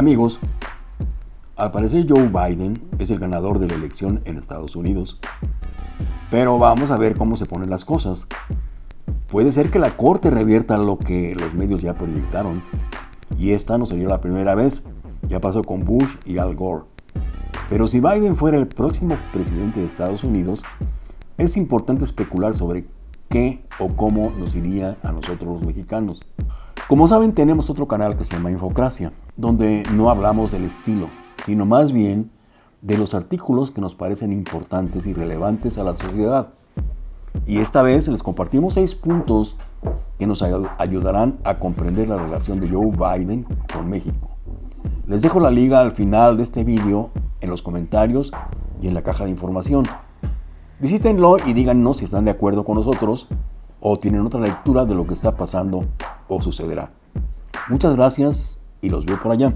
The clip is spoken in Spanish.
Amigos, al parecer Joe Biden es el ganador de la elección en Estados Unidos. Pero vamos a ver cómo se ponen las cosas. Puede ser que la corte revierta lo que los medios ya proyectaron. Y esta no sería la primera vez. Ya pasó con Bush y Al Gore. Pero si Biden fuera el próximo presidente de Estados Unidos, es importante especular sobre qué o cómo nos iría a nosotros los mexicanos. Como saben, tenemos otro canal que se llama Infocracia, donde no hablamos del estilo, sino más bien de los artículos que nos parecen importantes y relevantes a la sociedad. Y esta vez les compartimos seis puntos que nos ayudarán a comprender la relación de Joe Biden con México. Les dejo la liga al final de este vídeo en los comentarios y en la caja de información. Visítenlo y díganos si están de acuerdo con nosotros o tienen otra lectura de lo que está pasando o sucederá. Muchas gracias y los veo por allá.